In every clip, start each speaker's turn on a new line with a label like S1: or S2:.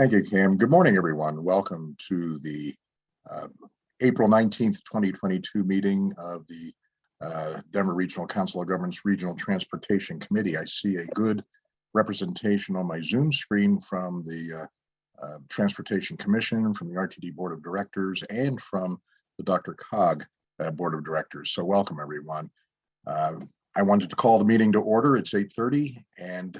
S1: Thank you, Cam. Good morning, everyone. Welcome to the uh, April 19th, 2022 meeting of the uh, Denver Regional Council of Governments Regional Transportation Committee. I see a good representation on my Zoom screen from the uh, uh, Transportation Commission, from the RTD Board of Directors, and from the DRCOG uh, Board of Directors. So welcome, everyone. Uh, I wanted to call the meeting to order. It's 8:30 and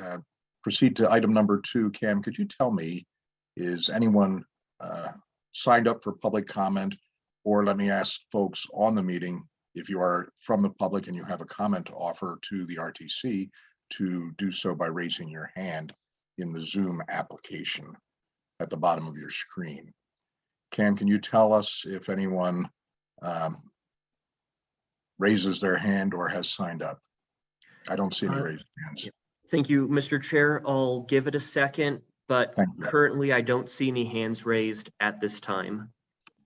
S1: proceed to item number two. Cam, could you tell me, is anyone uh, signed up for public comment? Or let me ask folks on the meeting, if you are from the public and you have a comment to offer to the RTC, to do so by raising your hand in the Zoom application at the bottom of your screen. Cam, can you tell us if anyone um, raises their hand or has signed up? I don't see any
S2: Uh,
S1: raised hands.
S2: Thank you, Mr. Chair. I'll give it a second, but currently I don't see any hands raised at this time.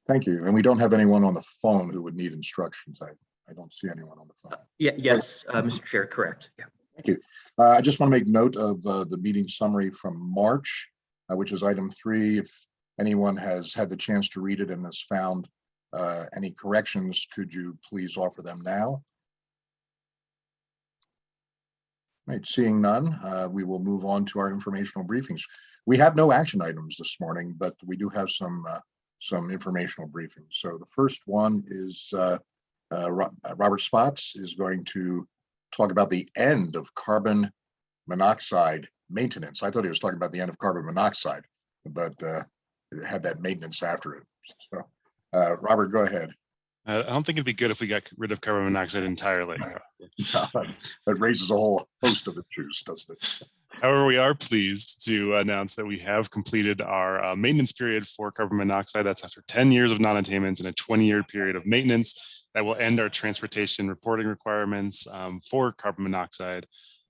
S1: Thank you. And we don't have anyone on the phone who would need instructions. I, I don't see anyone on the phone.
S2: Yeah, yes, uh, Mr. Chair, correct. Yeah.
S1: Thank you. Uh, I just want to make note of uh, the meeting summary from March, uh, which is item three. If anyone has had the chance to read it and has found uh, any corrections, could you please offer them now? Right, seeing none, uh, we will move on to our informational briefings. We have no action items this morning, but we do have some uh, some informational briefings. So the first one is uh, uh, uh, Robert Spotts is going to talk about the end of carbon monoxide maintenance. I thought he was talking about the end of carbon monoxide, but uh, had that maintenance after it. So, Robert, go ahead.
S3: I don't think it'd be good if we got rid of carbon monoxide entirely.
S1: That raises a whole host of issues, doesn't it?
S3: However, we are pleased to announce that we have completed our uh, maintenance period for carbon monoxide. That's after 10 years of non-attainment and a 20-year period of maintenance that will end our transportation reporting requirements um, for carbon monoxide.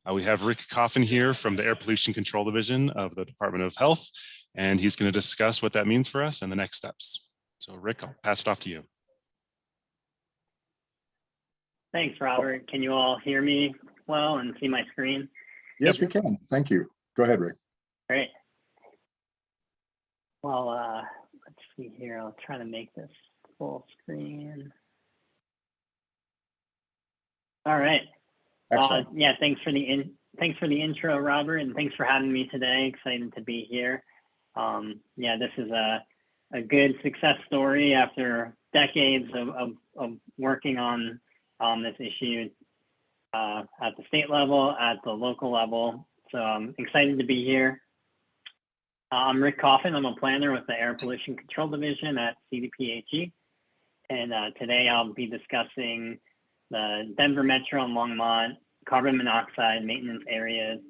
S3: Uh, we have Rick Coffin here from the Air Pollution Control Division of the Department of Health, and he's going to discuss what that means for us and the next steps. So Rick, I'll pass it off to you.
S4: Thanks, Robert. Can you all hear me well and see my screen?
S1: Yes, we can. Thank you. Go ahead, Rick.
S4: Great. Well, uh, let's see here. I'll try to make this full screen. All right. Uh,
S1: Excellent.
S4: yeah, thanks for the in, thanks for the intro, Robert, and thanks for having me today. Excited to be here. Um, yeah, this is a a good success story after decades of, of, of working on um, this issue uh, at the state level, at the local level. So I'm excited to be here. Uh, I'm Rick Coffin. I'm a planner with the Air Pollution Control Division at CDPHE. And uh, today I'll be discussing the Denver Metro and Longmont carbon monoxide maintenance areas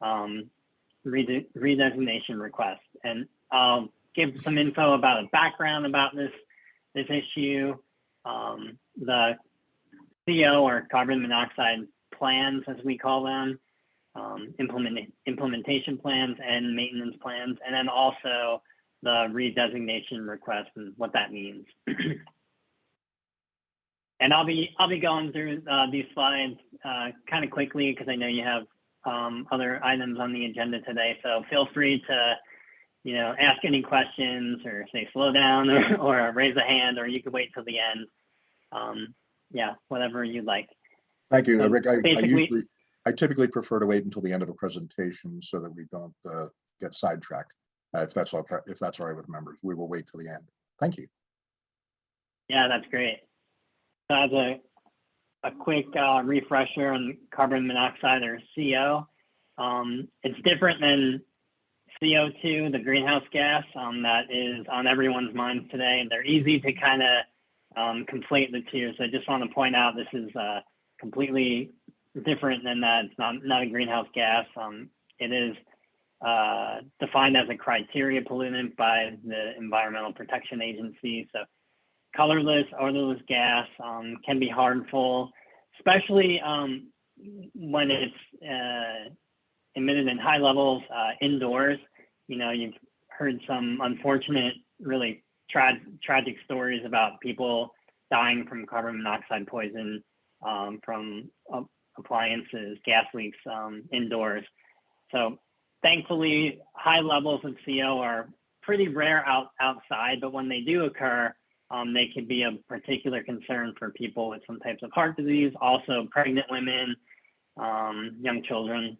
S4: um, redesignation request. And I'll give some info about a background about this, this issue, um, the CO or carbon monoxide plans, as we call them, um, implement, implementation plans and maintenance plans, and then also the redesignation request and what that means. and I'll be I'll be going through uh, these slides uh, kind of quickly because I know you have um, other items on the agenda today. So feel free to you know ask any questions or say slow down or, or raise a hand, or you could wait till the end. Um, yeah, whatever you'd like.
S1: Thank you,
S4: so
S1: Rick. I, I usually, I typically prefer to wait until the end of a presentation so that we don't uh, get sidetracked. Uh, If that's okay, if that's all right with members, we will wait till the end. Thank you.
S4: Yeah, that's great. So as a, a quick uh, refresher on carbon monoxide or CO, um, it's different than CO2, the greenhouse gas um, that is on everyone's minds today. And they're easy to kind of um, conflate the two. So I just want to point out this is uh, completely different than that. It's not, not a greenhouse gas. Um, it is uh, defined as a criteria pollutant by the Environmental Protection Agency. So colorless, odorless gas um, can be harmful, especially um, when it's uh, emitted in high levels uh, indoors. You know, you've heard some unfortunate, really tra- tragic stories about people dying from carbon monoxide poison um, from uh, appliances, gas leaks um, indoors. So thankfully, high levels of CO are pretty rare out outside, but when they do occur, um, they could be a particular concern for people with some types of heart disease, also pregnant women, um, young children.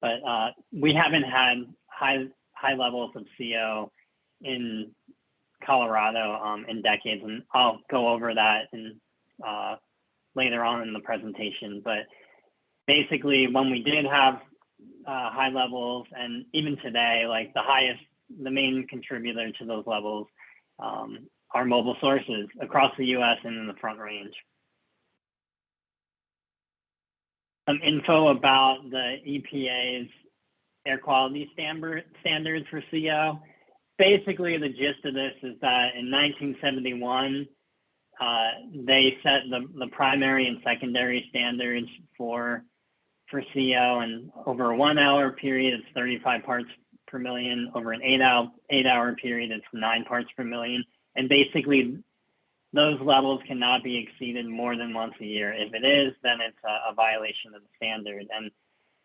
S4: But uh, we haven't had high high levels of CO in Colorado um, in decades, and I'll go over that in, uh, later on in the presentation. But basically, when we did have uh, high levels, and even today, like the highest, the main contributor to those levels um, are mobile sources across the U.S. and in the Front Range. Some info about the EPA's air quality standard, standards for CO. Basically, the gist of this is that in 1971, uh, they set the, the primary and secondary standards for for CO, and over a one hour period, it's 35 parts per million. Over an eight hour eight hour period, it's nine parts per million. And basically, those levels cannot be exceeded more than once a year. If it is, then it's a, a violation of the standard. And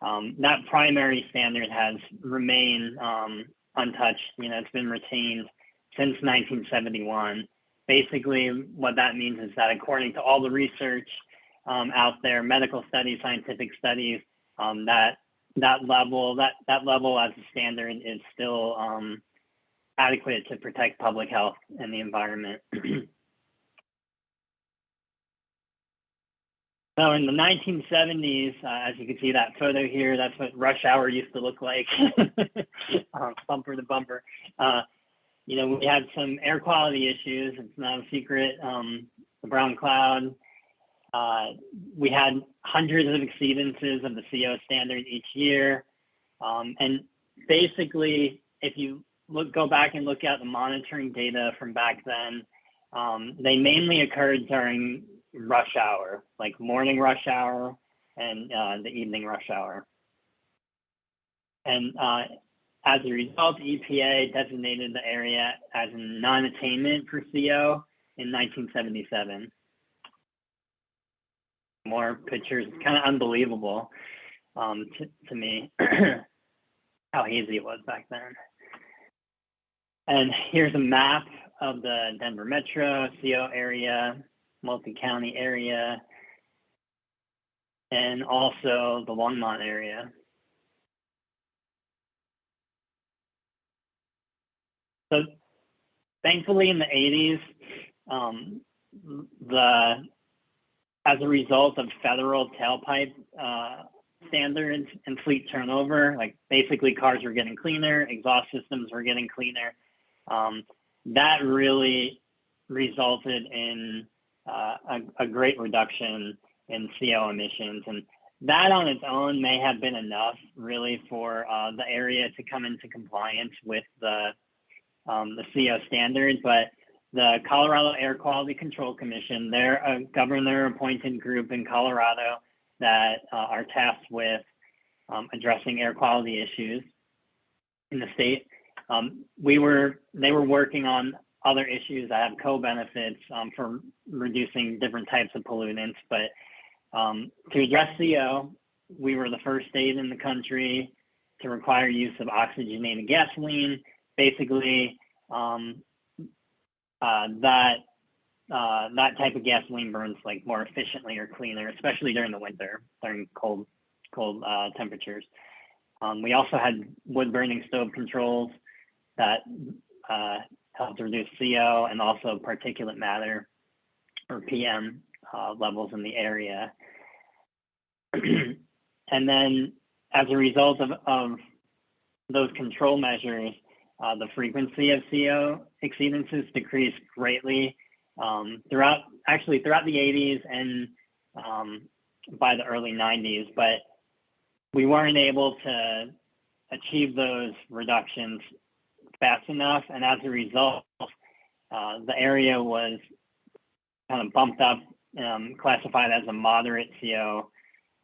S4: um, that primary standard has remained um, untouched. You know, it's been retained since 1971. Basically, what that means is that according to all the research um, out there, medical studies, scientific studies, um, that that level that that level as a standard is still um, adequate to protect public health and the environment. So in the 1970s, uh, as you can see that photo here, that's what rush hour used to look like, um, bumper to bumper. Uh, you know, we had some air quality issues. It's not a secret. Um, the brown cloud. Uh, we had hundreds of exceedances of the CO standard each year. Um, and basically, if you look, go back and look at the monitoring data from back then, um, they mainly occurred during rush hour, like morning rush hour and uh, the evening rush hour. And uh, as a result, EPA designated the area as non-attainment for CO in 1977. More pictures, it's kind of unbelievable um, to, to me how hazy it was back then. And here's a map of the Denver Metro CO area multi-county area, and also the Longmont area. So thankfully in the 80s, um, the as a result of federal tailpipe uh, standards and fleet turnover, like basically cars were getting cleaner, exhaust systems were getting cleaner. Um, that really resulted in a, a, great reduction in CO emissions. And that on its own may have been enough really for uh, the area to come into compliance with the, um, the CO standards. But the Colorado Air Quality Control Commission, they're a governor appointed group in Colorado that uh, are tasked with um, addressing air quality issues in the state. Um, we were, they were working on other issues that have co-benefits um, for reducing different types of pollutants. But um, to address CO, we were the first state in the country to require use of oxygenated gasoline. Basically, um, uh, that uh, that type of gasoline burns like more efficiently or cleaner, especially during the winter, during cold cold uh, temperatures. Um, we also had wood burning stove controls that uh, help to reduce CO and also particulate matter or PM uh, levels in the area. and then as a result of, of those control measures, uh, the frequency of CO exceedances decreased greatly um, throughout, actually throughout the 80s and um, by the early 90s, but we weren't able to achieve those reductions fast enough, and as a result, uh, the area was kind of bumped up, um, classified as a moderate CO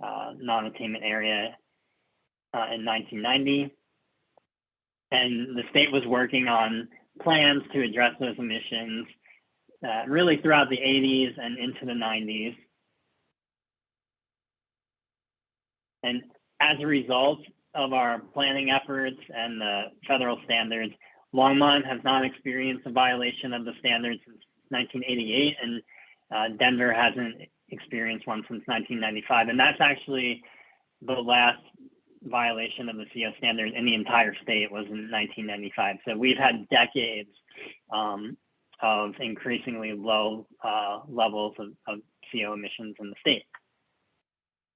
S4: uh, non-attainment area uh, in 1990. And the state was working on plans to address those emissions uh, really throughout the 80s and into the 90s. And as a result, of our planning efforts and the federal standards, Longmont has not experienced a violation of the standards since 1988, and uh, Denver hasn't experienced one since 1995. And that's actually the last violation of the CO standard in the entire state was in 1995. So we've had decades um, of increasingly low uh, levels of, of CO emissions in the state.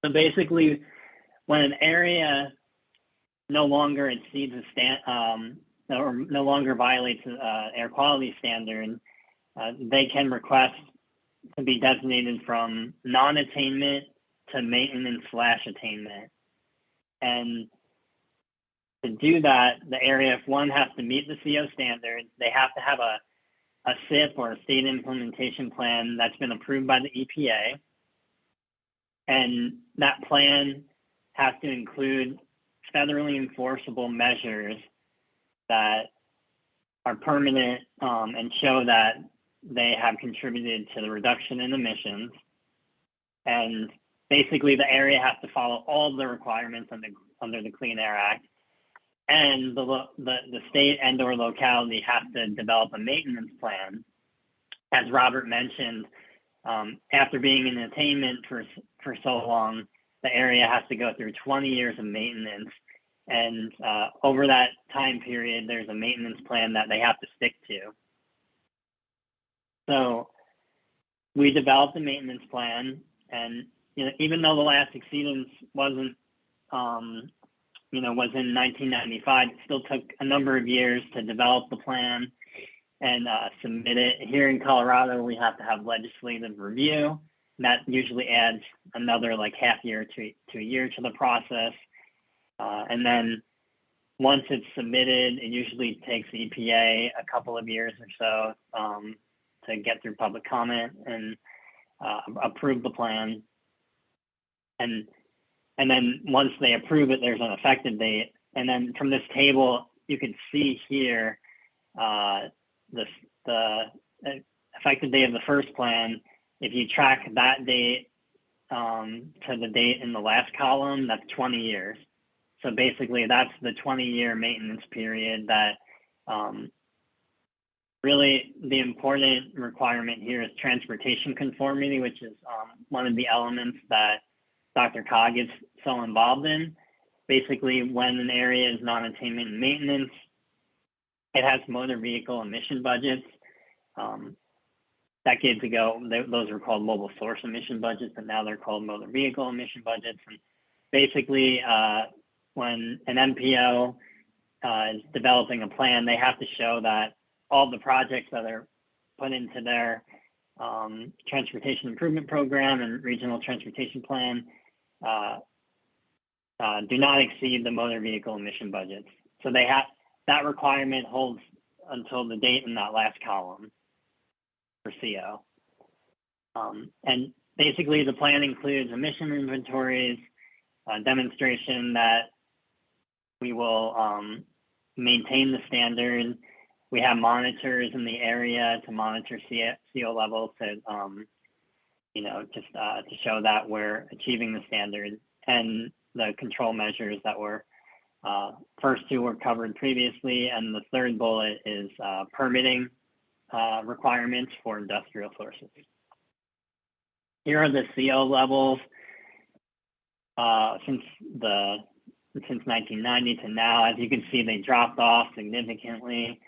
S4: So basically, when an area no longer exceeds a stand, um, or no longer violates uh, air quality standard, uh, they can request to be designated from non-attainment to maintenance slash attainment. And to do that, the area, if one has to meet the CO standards, they have to have a, a SIP or a state implementation plan that's been approved by the EPA. And that plan has to include federally enforceable measures that are permanent um, and show that they have contributed to the reduction in emissions. And basically, the area has to follow all the requirements under, under the Clean Air Act. And the, the, the state and or locality has to develop a maintenance plan. As Robert mentioned, um, after being in attainment for, for so long, the area has to go through 20 years of maintenance. And uh, over that time period, there's a maintenance plan that they have to stick to. So we developed a maintenance plan, and you know, even though the last exceedance wasn't, um, you know, was in 1995, it still took a number of years to develop the plan and uh, submit it. Here in Colorado, we have to have legislative review. That usually adds another like half year to, to a year to the process. Uh, and then once it's submitted, it usually takes the EPA a couple of years or so um, to get through public comment and uh, approve the plan. And and then once they approve it, there's an effective date. And then from this table, you can see here uh, the the effective date of the first plan. If you track that date um, to the date in the last column, that's 20 years. So basically, that's the 20 year maintenance period that um, really the important requirement here is transportation conformity, which is um, one of the elements that DRCOG is so involved in. Basically, when an area is non-attainment maintenance, it has motor vehicle emission budgets. Um, decades ago, they, those were called mobile source emission budgets, but now they're called motor vehicle emission budgets. And basically, uh, when an MPO uh, is developing a plan, they have to show that all the projects that are put into their um, transportation improvement program and regional transportation plan uh, uh, do not exceed the motor vehicle emission budgets. So they have that requirement holds until the date in that last column for CO. Um, and basically, the plan includes emission inventories, demonstration that we will um, maintain the standard. We have monitors in the area to monitor CO levels to, um, you know, just uh, to show that we're achieving the standard and the control measures that were uh, first two were covered previously, and the third bullet is uh, permitting uh, requirements for industrial sources. Here are the CO levels uh, since the since 1990 to now. As you can see, they dropped off significantly.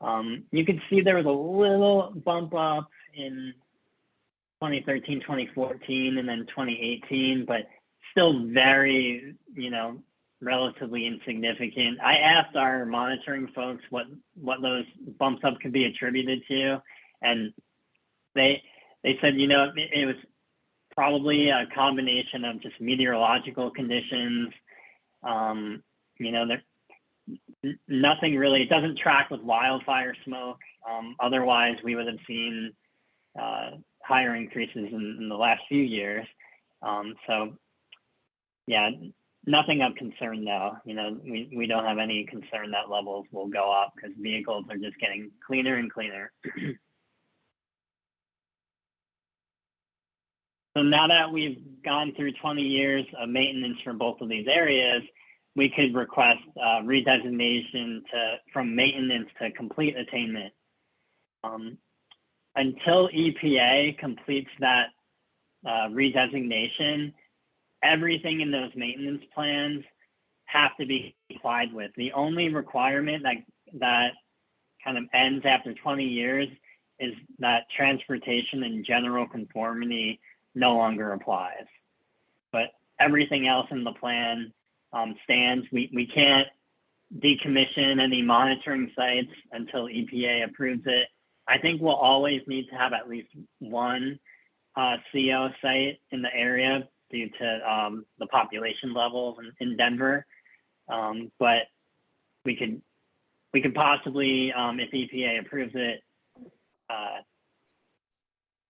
S4: Um, you can see there was a little bump up in 2013, 2014, and then 2018, but still very, you know, relatively insignificant. I asked our monitoring folks what what those bumps up could be attributed to, and they they said, you know, it, it was probably a combination of just meteorological conditions, um, you know, there, nothing really, it doesn't track with wildfire smoke. Um, otherwise, we would have seen uh, higher increases in, in, the last few years. Um, so, yeah, nothing of concern though. You know, we, we don't have any concern that levels will go up because vehicles are just getting cleaner and cleaner. so now that we've gone through 20 years of maintenance for both of these areas, we could request uh, redesignation to from maintenance to complete attainment. Um, until EPA completes that uh, redesignation, everything in those maintenance plans have to be complied with. The only requirement that that kind of ends after 20 years is that transportation and general conformity no longer applies. But everything else in the plan um, stands. We, we can't decommission any monitoring sites until EPA approves it. I think we'll always need to have at least one uh, CO site in the area due to um, the population levels in, in Denver. Um, but we could we could possibly, um, if EPA approves it, uh,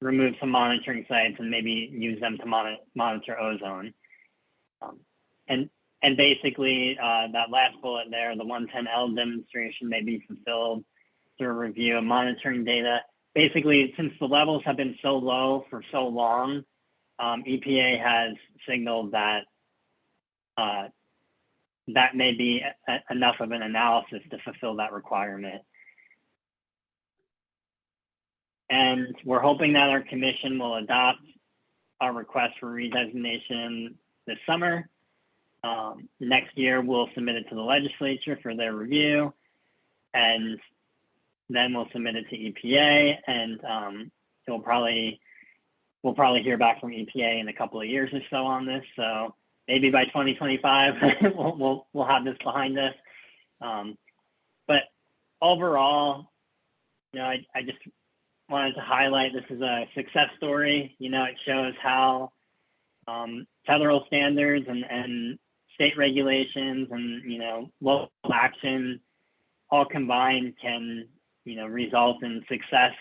S4: remove some monitoring sites and maybe use them to monitor, monitor ozone. Um, and and basically, uh, that last bullet there, the 110L demonstration may be fulfilled through review of monitoring data. Basically, since the levels have been so low for so long, um, EPA has signaled that uh, that may be a, enough of an analysis to fulfill that requirement. And we're hoping that our commission will adopt our request for redesignation this summer. Um, next year, we'll submit it to the legislature for their review, and then we'll submit it to EPA, and um, it'll probably we'll probably hear back from EPA in a couple of years or so on this. So maybe by 2025 we'll, we'll we'll have this behind us. Um, but overall, you know, I, I just wanted to highlight this is a success story. You know, it shows how um, federal standards and, and state regulations and you know local action all combined can you know result in success.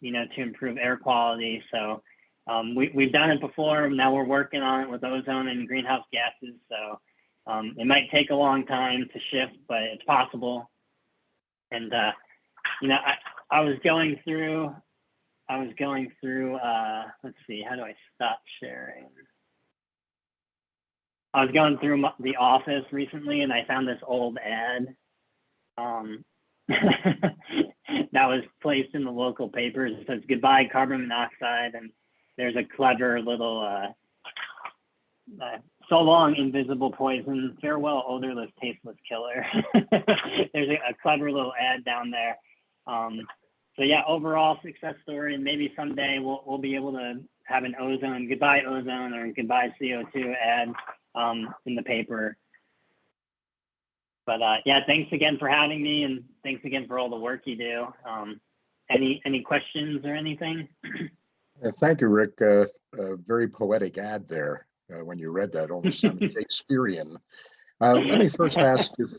S4: You know, to improve air quality. So um, we, we've done it before. Now we're working on it with ozone and greenhouse gases. So um, it might take a long time to shift, but it's possible. And, uh, you know, I, I was going through, I was going through, uh, let's see, how do I stop sharing? I was going through the office recently and I found this old ad um, that was placed in the local papers. It says goodbye carbon monoxide and there's a clever little uh, uh, so long invisible poison farewell odorless tasteless killer there's a, a, clever little ad down there um, so yeah overall success story and maybe someday we'll, we'll be able to have an ozone goodbye ozone or goodbye co2 ad um, in the paper but uh, yeah thanks again for having me and thanks again for all the work you do um, any any questions or anything
S1: Uh, Thank you, Rick. Uh, A very poetic ad there. uh, When you read that, almost sounded Shakespearean. Uh, Let me first ask if,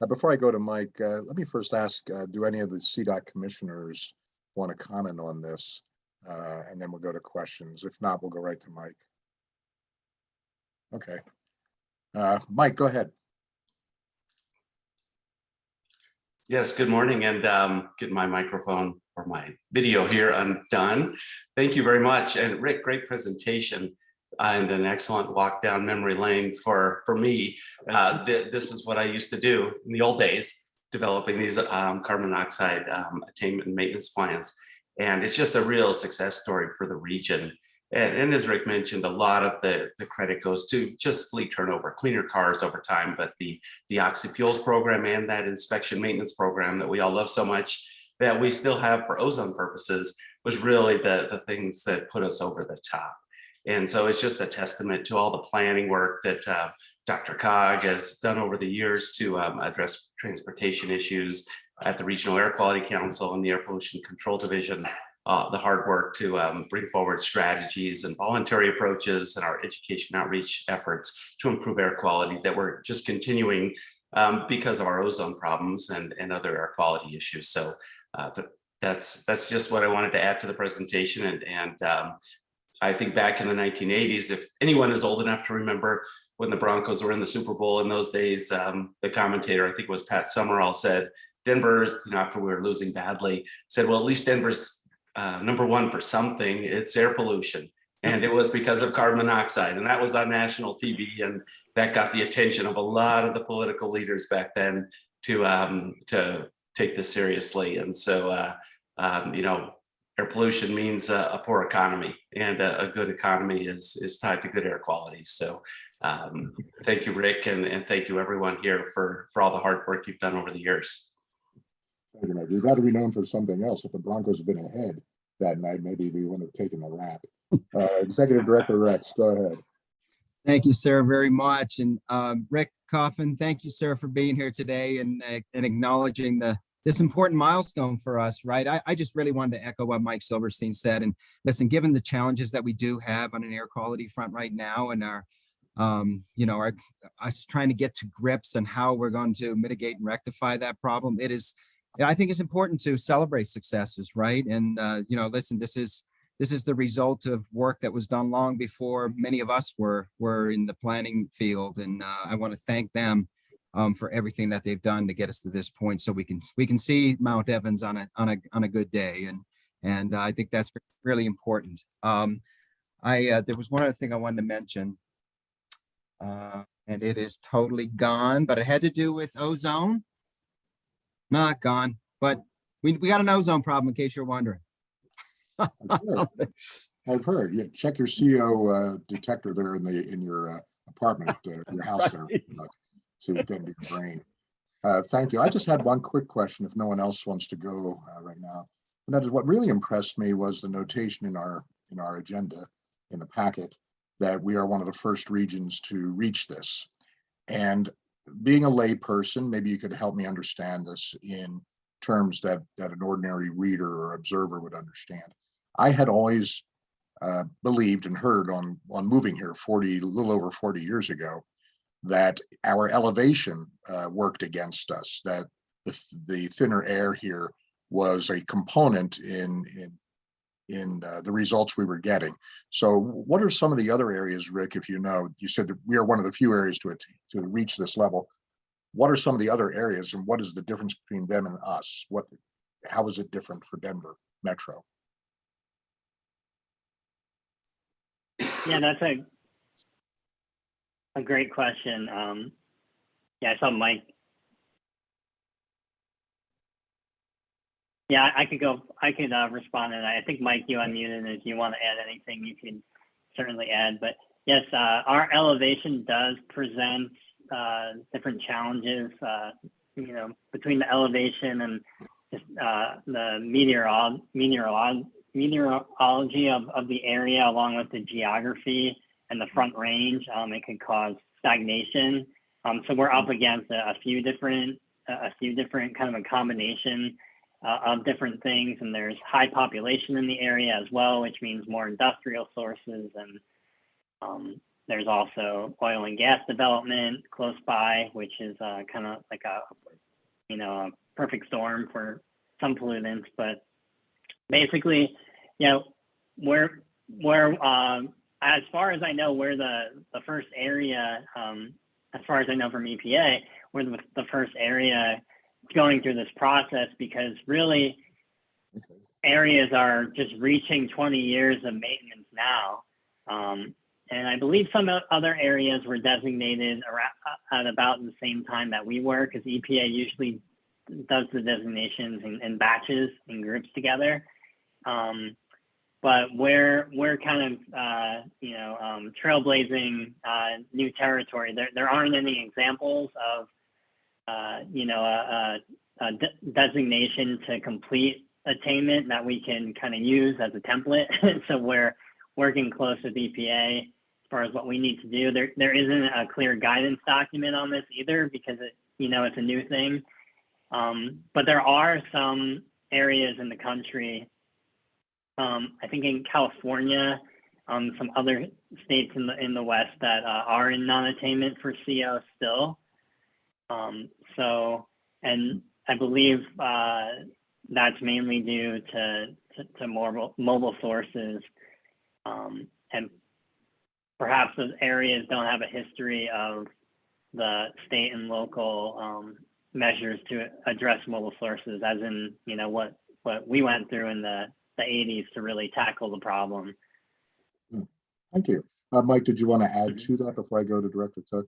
S1: uh, before I go to Mike, uh, let me first ask, uh, do any of the CDOT commissioners want to comment on this? Uh, And then we'll go to questions. If not, we'll go right to Mike. Okay. Uh, Mike, go ahead.
S5: Yes, good morning and um, get my microphone or my video here undone. Thank you very much. And Rick, great presentation and an excellent walk down memory lane for, for me. Uh, th this is what I used to do in the old days, developing these um, carbon monoxide um, attainment and maintenance plans. And it's just a real success story for the region. And, and, as Rick mentioned, a lot of the, the credit goes to just fleet turnover, cleaner cars over time, but the, the oxyfuels program and that inspection maintenance program that we all love so much that we still have for ozone purposes was really the, the things that put us over the top. And so it's just a testament to all the planning work that uh, DRCOG has done over the years to um, address transportation issues at the Regional Air Quality Council and the Air Pollution Control Division, uh, the hard work to um, bring forward strategies and voluntary approaches and our education outreach efforts to improve air quality that we're just continuing um, because of our ozone problems and, and other air quality issues. So uh, that's that's just what I wanted to add to the presentation. And, and um, I think back in the 1980s, if anyone is old enough to remember when the Broncos were in the Super Bowl in those days, um, the commentator, I think it was Pat Summerall said, Denver, you know, after we were losing badly, said, well, at least Denver's uh, number one for something, it's air pollution. And it was because of carbon monoxide and that was on national TV and that got the attention of a lot of the political leaders back then to, um, to take this seriously. And so, uh, um, you know, air pollution means a, a poor economy and a, a good economy is, is tied to good air quality. So um, thank you, Rick, and, and thank you everyone here for, for all the hard work you've done over the years.
S1: You know, We've got to be known for something else. If the Broncos had been ahead that night, maybe we wouldn't have taken the rap. Uh, Executive Director Rex, go ahead.
S6: Thank you, sir, very much. And um, Rick Coffin, thank you, sir, for being here today and, uh, and acknowledging the this important milestone for us, right? I, I just really wanted to echo what Mike Silverstein said. And listen, given the challenges that we do have on an air quality front right now and our, um, you know, our, us trying to get to grips on how we're going to mitigate and rectify that problem, it is, I think it's important to celebrate successes, right? And, uh, you know, listen, this is, this is the result of work that was done long before many of us were were in the planning field and uh, i want to thank them um, for everything that they've done to get us to this point so we can we can see mount evans on a on a on a good day and and uh, i think that's really important. Um, i uh, there was one other thing i wanted to mention. Uh, and it is totally gone but it had to do with ozone. Not gone but we, we got an ozone problem in case you're wondering.
S1: I've heard- I've heard, yeah, check your CO uh, detector there in the, in your uh, apartment, uh, your house there.
S6: Right.
S1: uh, See what can do your brain. Uh, Thank you. I just had one quick question if no one else wants to go uh, right now. And that is what really impressed me was the notation in our, in our agenda, in the packet, that we are one of the first regions to reach this. And being a layperson, maybe you could help me understand this in terms that, that an ordinary reader or observer would understand. I had always uh, believed and heard on, on moving here 40, a little over 40 years ago, that our elevation uh, worked against us, that the, the thinner air here was a component in, in, in uh, the results we were getting. So what are some of the other areas, Rick, if you know, you said that we are one of the few areas to, to reach this level. What are some of the other areas and what is the difference between them and us? What, how is it different for Denver Metro?
S4: Yeah, that's a a great question. Um, yeah, I saw Mike. Yeah, I could go. I could uh, respond and. I think Mike, you unmuted. If you want to add anything, you can certainly add. But yes, uh, our elevation does present uh, different challenges. Uh, you know, between the elevation and just, uh, the meteorol meteorolog meteorology of, of the area along with the geography and the front range, um, it could cause stagnation. Um, so we're up against a, a few different, a few different kind of a combination uh, of different things. And there's high population in the area as well, which means more industrial sources. And um, there's also oil and gas development close by, which is uh, kind of like a, you know, a perfect storm for some pollutants, but basically, you know, where where um, as far as I know, where the the first area, um, as far as I know from EPA, we're the, the first area going through this process because really areas are just reaching 20 years of maintenance now. Um, and I believe some other areas were designated around, at about the same time that we were, because EPA usually does the designations in, in batches and groups together. Um, but we're we're kind of uh, you know um, trailblazing uh, new territory. There there aren't any examples of uh, you know a, a, de- designation to complete attainment that we can kind of use as a template. so we're working close with EPA as far as what we need to do. There there isn't a clear guidance document on this either because it you know it's a new thing. Um, but there are some areas in the country um, I think in California, um, some other states in the in the West that uh, are in non-attainment for CO still. Um, so, and I believe uh, that's mainly due to to, to mobile mobile sources, um, and perhaps those areas don't have a history of the state and local um, measures to address mobile sources, as in you know what what we went through in the the 80s to really tackle the problem.
S1: Thank you. Uh, Mike, did you want to add
S5: Mm-hmm.
S1: to that before I go to Director Cook?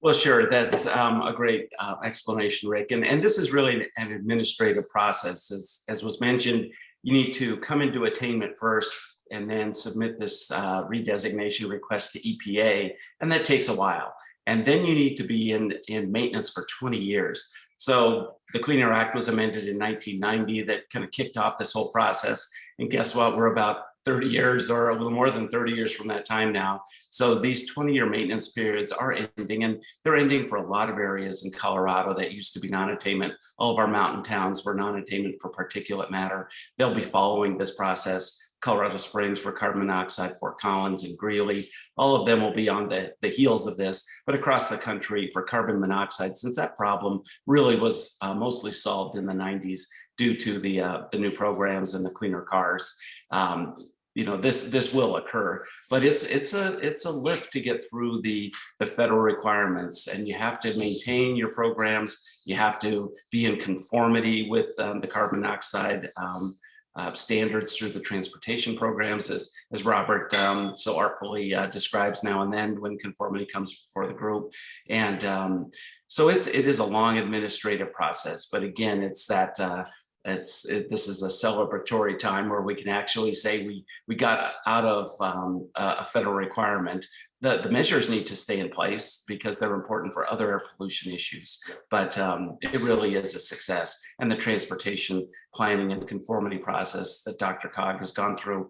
S5: Well, sure, that's um, a great uh, explanation, Rick. And, and this is really an administrative process. As, as was mentioned, you need to come into attainment first and then submit this uh, redesignation request to EPA, and that takes a while. And then you need to be in, in maintenance for 20 years. So the Clean Air Act was amended in 1990 that kind of kicked off this whole process. And guess what? We're about 30 years or a little more than 30 years from that time now. So these 20-year maintenance periods are ending, and they're ending for a lot of areas in Colorado that used to be non-attainment. All of our mountain towns were non-attainment for particulate matter. They'll be following this process. Colorado Springs for carbon monoxide, Fort Collins and Greeley, all of them will be on the, the heels of this. But across the country for carbon monoxide, since that problem really was uh, mostly solved in the 90s due to the, uh, the new programs and the cleaner cars. Um, you know, this this will occur, but it's it's a it's a lift to get through the the federal requirements, and you have to maintain your programs. You have to be in conformity with um, the carbon monoxide um, uh, standards through the transportation programs, as as Robert um, so artfully uh, describes now and then when conformity comes before the group, and um, so it's it is a long administrative process. But again, it's that. Uh, it's it, this is a celebratory time where we can actually say we we got out of um, a a federal requirement. The, the measures need to stay in place because they're important for other air pollution issues. But um, it really is a success. And the transportation planning and conformity process that DRCOG has gone through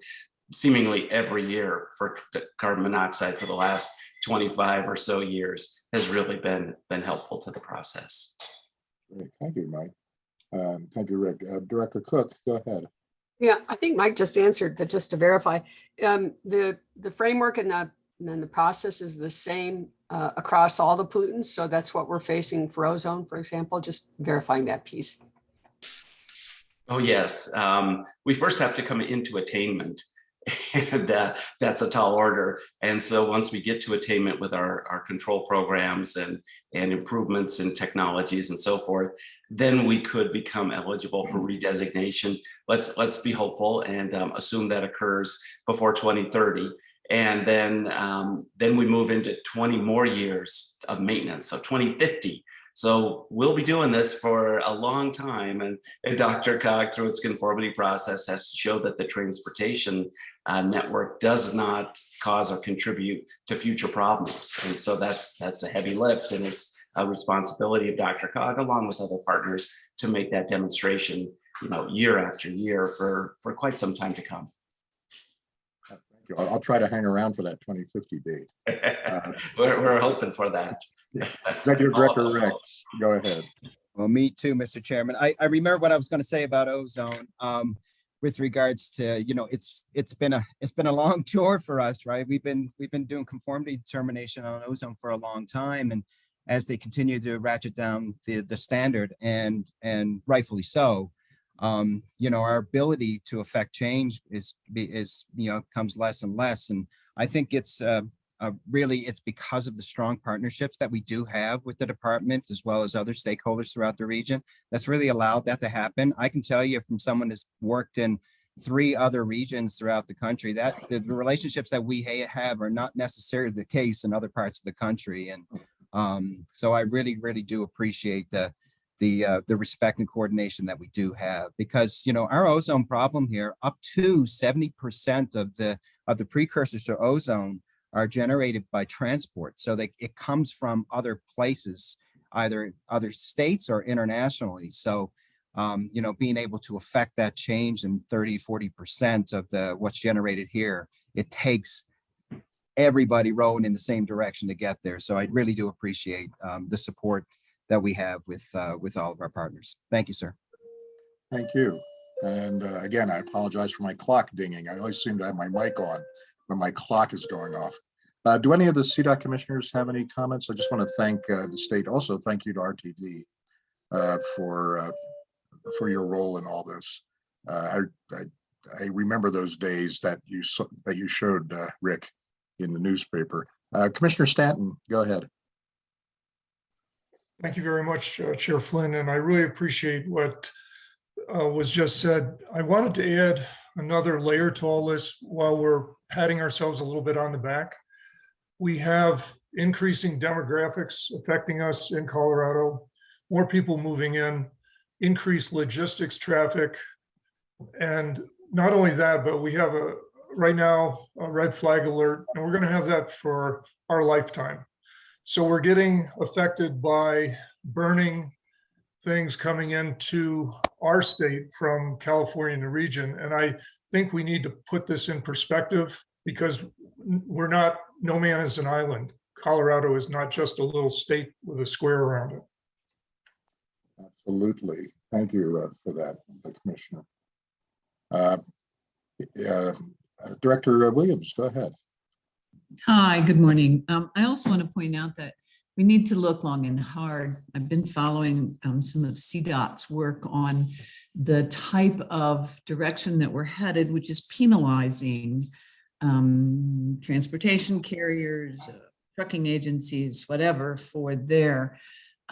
S5: seemingly every year for carbon monoxide for the last 25 or so years has really been been helpful to the process.
S1: Great, thank you, Mike. Um, Thank you, Rick. Uh, Director Cook, go ahead.
S7: Yeah, I think Mike just answered, but just to verify, um, the, the framework and the, and then the process is the same uh, across all the pollutants. So that's what we're facing for ozone, for example, just verifying that piece.
S5: Oh, yes. Um, we first have to come into attainment. And uh, that's a tall order. And so once we get to attainment with our, our control programs and, and improvements in technologies and so forth, then we could become eligible for redesignation. Let's, let's be hopeful and um, assume that occurs before 2030. And then, um, then we move into 20 more years of maintenance, so 2050. So we'll be doing this for a long time. And, and DRCOG, through its conformity process, has to show that the transportation uh, network does not cause or contribute to future problems. And so that's that's a heavy lift, and it's a responsibility of DRCOG, along with other partners, to make that demonstration, you know, year after year for for quite some time to come.
S1: Thank you. I'll I'll try to hang around for that 2050 date.
S5: we're, we're hoping for that.
S1: Executive
S5: All of
S1: Director
S5: us
S1: Rick, go ahead.
S6: Well, me too, Mr. Chairman. I, I remember what I was going to say about ozone. Um, with regards to, you know, it's, it's been a, it's been a long tour for us, right? We've been, we've been doing conformity determination on ozone for a long time and as they continue to ratchet down the, the standard and, and rightfully so, um, you know, our ability to affect change is, is, you know, comes less and less. And I think it's, uh, uh, really, it's because of the strong partnerships that we do have with the department as well as other stakeholders throughout the region. That's really allowed that to happen. I can tell you from someone who's worked in three other regions throughout the country that the, the relationships that we ha- have are not necessarily the case in other parts of the country. And um, so I really, really do appreciate the the uh, the respect and coordination that we do have because you know our ozone problem here up to 70 percent of the of the precursors to ozone are generated by transport. So that it comes from other places, either other states or internationally. So, um, you know, being able to affect that change in 30, 40% of the what's generated here, it takes everybody rowing in the same direction to get there. So I really do appreciate um, the support that we have with uh, with all of our partners. Thank you, sir.
S1: Thank you. And uh, again, I apologize for my clock dinging. I always seem to have my mic on when my clock is going off. Uh, Do any of the CDOT commissioners have any comments? I just want to thank uh, the state. Also, thank you to RTD uh, for, uh, for your role in all this. I, I, I remember those days that you, that you showed, Rick, in the newspaper. Commissioner Stanton, go ahead.
S8: Thank you very much, uh, Chair Flynn, and I really appreciate what uh, was just said. I wanted to add another layer to all this while we're patting ourselves a little bit on the back. We have increasing demographics affecting us in Colorado, more people moving in, increased logistics traffic. And not only that, but we have a, right now, a red flag alert, and we're gonna have that for our lifetime. So we're getting affected by burning things coming into our state from California and the region. And I think we need to put this in perspective because we're not, no man is an island. Colorado is not just a little state with a square around it.
S1: Absolutely. Thank you uh, for that, Commissioner. Uh, uh, Director Williams, go ahead.
S9: Hi, good morning. Um, I also want to point out that we need to look long and hard. I've been following um, some of CDOT's work on the type of direction that we're headed, which is penalizing um, transportation carriers, uh, trucking agencies, whatever, for their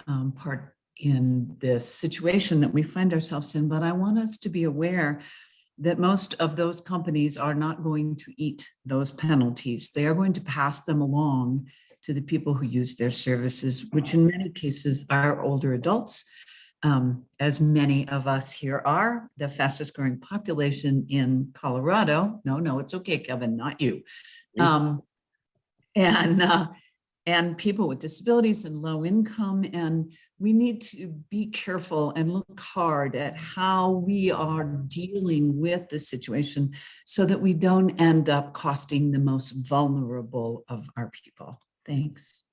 S9: um, part in this situation that we find ourselves in. But I want us to be aware that most of those companies are not going to eat those penalties. They are going to pass them along to the people who use their services, which in many cases are older adults. Um, as many of us here are, the fastest growing population in Colorado. No, no, it's okay, Kevin, not you. Um, and, uh, and people with disabilities and low income. And we need to be careful and look hard at how we are dealing with the situation so that we don't end up costing the most vulnerable of our people. Thanks.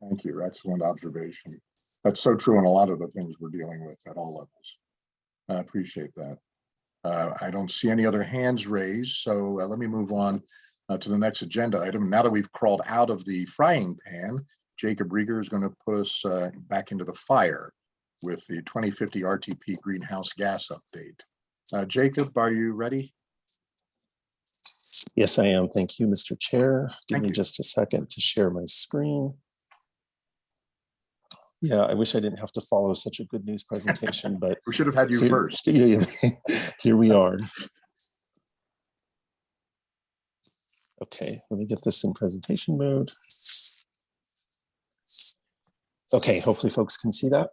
S1: Thank you. Excellent observation. That's so true in a lot of the things we're dealing with at all levels. I appreciate that. Uh, I don't see any other hands raised, so uh, let me move on uh, to the next agenda item. Now that we've crawled out of the frying pan, Jacob Riger is going to put us uh, back into the fire with the 2050 RTP greenhouse gas update. Uh, Jacob, are you ready?
S10: Yes, I am. Thank you, Mr. Chair. Give
S1: Thank
S10: me
S1: you.
S10: just a second to share my screen. Yeah, I wish I didn't have to follow such a good news presentation, but
S1: We should have had you
S10: here-
S1: first.
S10: yeah, yeah. Here we are. Okay, let me get this in presentation mode. Okay, hopefully folks can see that.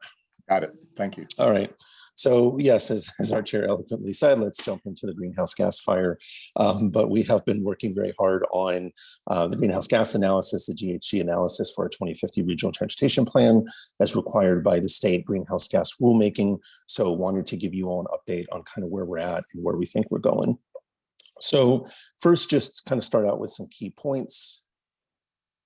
S1: Got it. Thank you.
S10: All right. So yes, as, as our chair eloquently said, let's jump into the greenhouse gas fire. Um, but we have been working very hard on uh, the greenhouse gas analysis, the GHG analysis for our 2050 regional transportation plan as required by the state greenhouse gas rulemaking. So wanted to give you all an update on kind of where we're at and where we think we're going. So first, just kind of start out with some key points.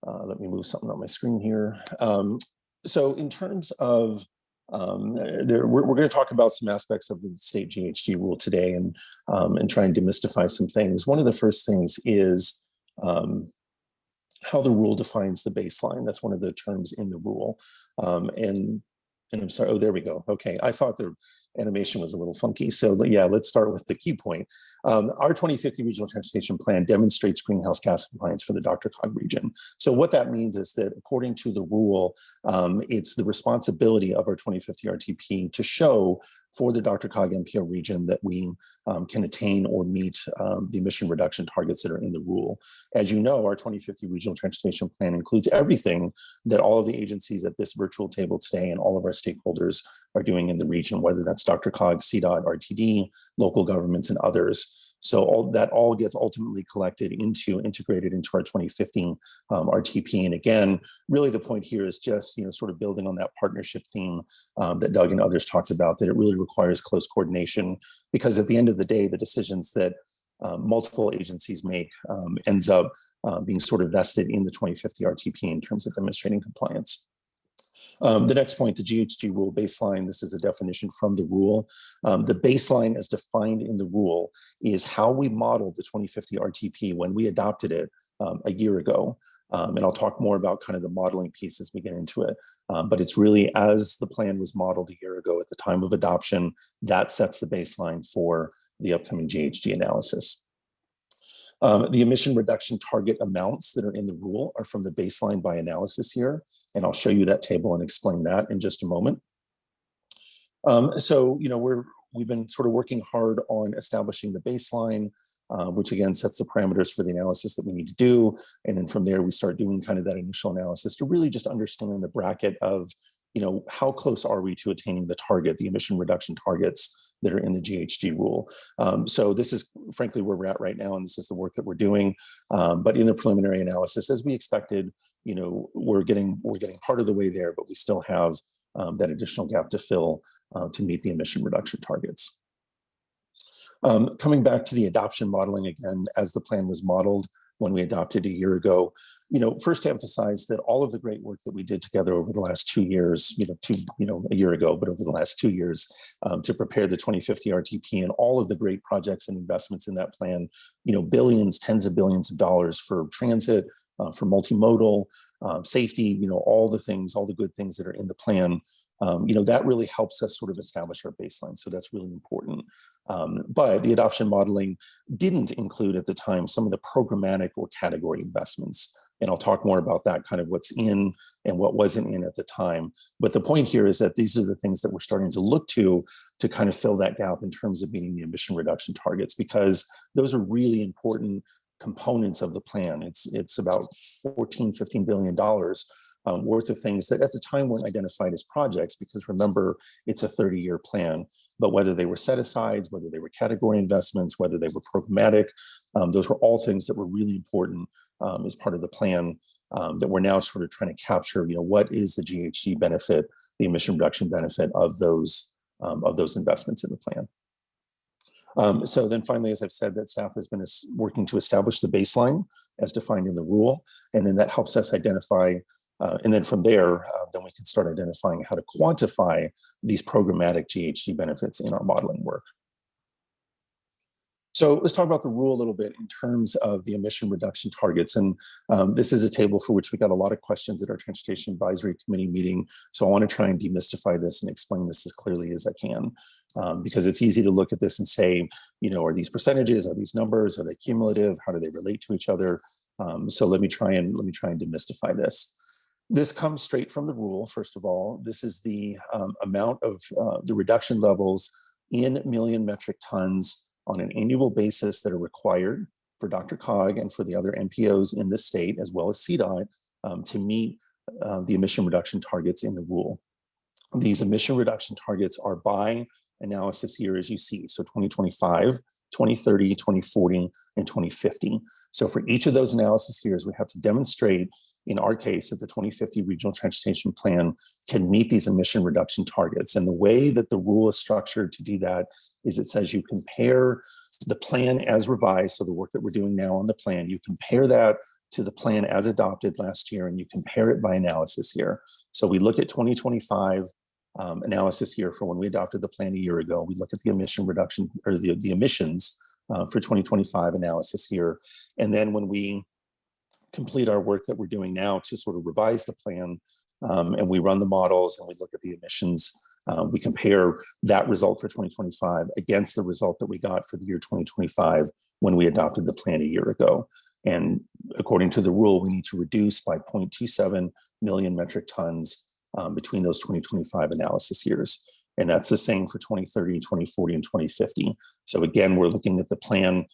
S10: Uh, let me move something on my screen here. Um, so in terms of um, there, we're, we're going to talk about some aspects of the state GHG rule today and, um, and try and demystify some things. One of the first things is um, how the rule defines the baseline. That's one of the terms in the rule. Um, and, and I'm sorry, oh, there we go. Okay, I thought the animation was a little funky. So yeah, let's start with the key point. Um, our 2050 Regional Transportation Plan demonstrates greenhouse gas compliance for the DRCOG region. So what that means is that according to the rule, um, it's the responsibility of our 2050 RTP to show for the DRCOG MPO region that we um, can attain or meet um, the emission reduction targets that are in the rule. As you know, our 2050 Regional Transportation Plan includes everything that all of the agencies at this virtual table today and all of our stakeholders are doing in the region, whether that's DRCOG, CDOT, RTD, local governments, and others. So all that all gets ultimately collected into, integrated into our 2015 um, RTP. And again, really the point here is just, you know, sort of building on that partnership theme um, that Doug and others talked about, that it really requires close coordination because at the end of the day, the decisions that um, multiple agencies make um, ends up uh, being sort of vested in the 2050 RTP in terms of demonstrating compliance. Um, the next point, the GHG rule baseline, this is a definition from the rule. Um, the baseline as defined in the rule is how we modeled the 2050 RTP when we adopted it um, a year ago. Um, and I'll talk more about kind of the modeling piece as we get into it. Um, but it's really as the plan was modeled a year ago at the time of adoption, that sets the baseline for the upcoming GHG analysis. Um, the emission reduction target amounts that are in the rule are from the baseline by analysis here. And I'll show you that table and explain that in just a moment. Um, so, you know, we're we've been sort of working hard on establishing the baseline, uh, which again sets the parameters for the analysis that we need to do. And then from there, we start doing kind of that initial analysis to really just understand the bracket of, you know, how close are we to attaining the target, the emission reduction targets that are in the GHG rule. Um, so this is frankly where we're at right now, and this is the work that we're doing. Um, but in the preliminary analysis, as we expected, you know, we're getting we're getting part of the way there, but we still have um, that additional gap to fill uh, to meet the emission reduction targets. Um, coming back to the adoption modeling again, as the plan was modeled when we adopted a year ago, you know, first to emphasize that all of the great work that we did together over the last two years, you know, two, you know, a year ago, but over the last two years um, to prepare the 2050 RTP and all of the great projects and investments in that plan, you know, billions, tens of billions of dollars for transit, uh, for multimodal, um, safety, you know, all the things, all the good things that are in the plan, um, you know, that really helps us sort of establish our baseline. So that's really important. Um, but the adoption modeling didn't include at the time some of the programmatic or category investments. And I'll talk more about that kind of what's in and what wasn't in at the time. But the point here is that these are the things that we're starting to look to to kind of fill that gap in terms of meeting the emission reduction targets, because those are really important components of the plan. It's, it's about 14, 15 billion dollars um, worth of things that at the time weren't identified as projects, because remember, it's a 30 year plan, but whether they were set asides, whether they were category investments, whether they were programmatic, um, those were all things that were really important um, as part of the plan um, that we're now sort of trying to capture, you know, what is the GHG benefit, the emission reduction benefit of those, um, of those investments in the plan. Um, so then finally, as I've said, that staff has been working to establish the baseline as defined in the rule, and then that helps us identify uh, and then from there, uh, then we can start identifying how to quantify these programmatic GHG benefits in our modeling work. So let's talk about the rule a little bit in terms of the emission reduction targets. And um, this is a table for which we got a lot of questions at our Transportation Advisory Committee meeting. So I want to try and demystify this and explain this as clearly as I can, um, because it's easy to look at this and say, you know, are these percentages, are these numbers, are they cumulative? How do they relate to each other? Um, so let me try and let me try and demystify this. This comes straight from the rule, first of all. This is the um, amount of uh, the reduction levels in million metric tons on an annual basis that are required for DRCOG and for the other MPOs in the state, as well as CDOT, um, to meet uh, the emission reduction targets in the rule. These emission reduction targets are by analysis year, as you see. So 2025, 2030, 2040, and 2050. So for each of those analysis years, we have to demonstrate in our case, that the 2050 Regional Transportation Plan can meet these emission reduction targets. And the way that the rule is structured to do that is it says you compare the plan as revised, so the work that we're doing now on the plan, you compare that to the plan as adopted last year and you compare it by analysis year. So we look at 2025 um, analysis here for when we adopted the plan a year ago. We look at the emission reduction or the, the emissions uh, for 2025 analysis here. And then when we complete our work that we're doing now to sort of revise the plan um, and we run the models and we look at the emissions. Uh, we compare that result for 2025 against the result that we got for the year 2025 when we adopted the plan a year ago. And according to the rule, we need to reduce by 0.27 million metric tons um, between those 2025 analysis years. And that's the same for 2030, 2040, and 2050. So again, we're looking at the plan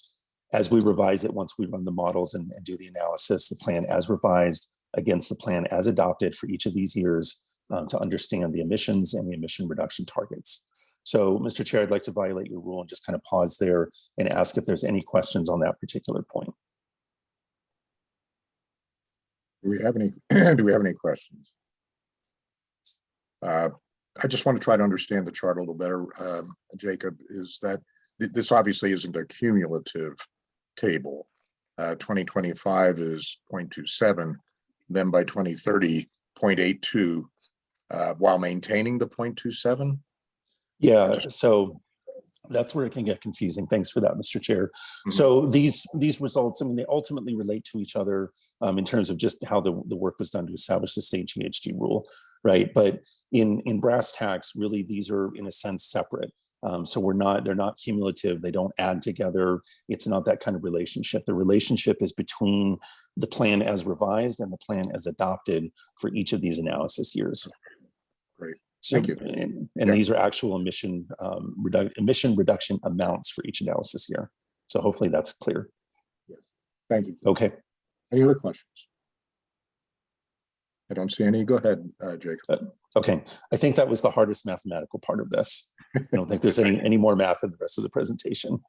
S10: as we revise it, once we run the models and, and do the analysis, the plan as revised against the plan as adopted for each of these years um, to understand the emissions and the emission reduction targets. So, Mr. Chair, I'd like to violate your rule and just kind of pause there and ask if there's any questions on that particular point.
S1: Do we have any, do we have any questions? Uh, I just want to try to understand the chart a little better, um, Jacob, is that th- this obviously isn't a cumulative table. Uh, 2025 is 0.27, then by 2030, 0.82, uh, while maintaining the 0.27?
S10: Yeah, so that's where it can get confusing. Thanks for that, Mr. Chair.
S1: Mhm.
S10: So these these results, I mean, they ultimately relate to each other um, in terms of just how the, the work was done to establish the state GHG rule, right? But in in brass tacks, really, these are in a sense separate. Um, so we're not, they're not cumulative. They don't add together. It's not that kind of relationship. The relationship is between the plan as revised and the plan as adopted for each of these analysis years. So,
S1: Thank you.
S10: And, and
S1: Yeah.
S10: these are actual emission, um, redu- emission reduction amounts for each analysis year. So hopefully that's clear. Yes.
S1: Thank you.
S10: Okay.
S1: Any other questions? I don't see any. Go ahead, uh, Jacob.
S10: Okay, I think that was the hardest mathematical part of this. I don't think there's any, any more math in the rest of the presentation.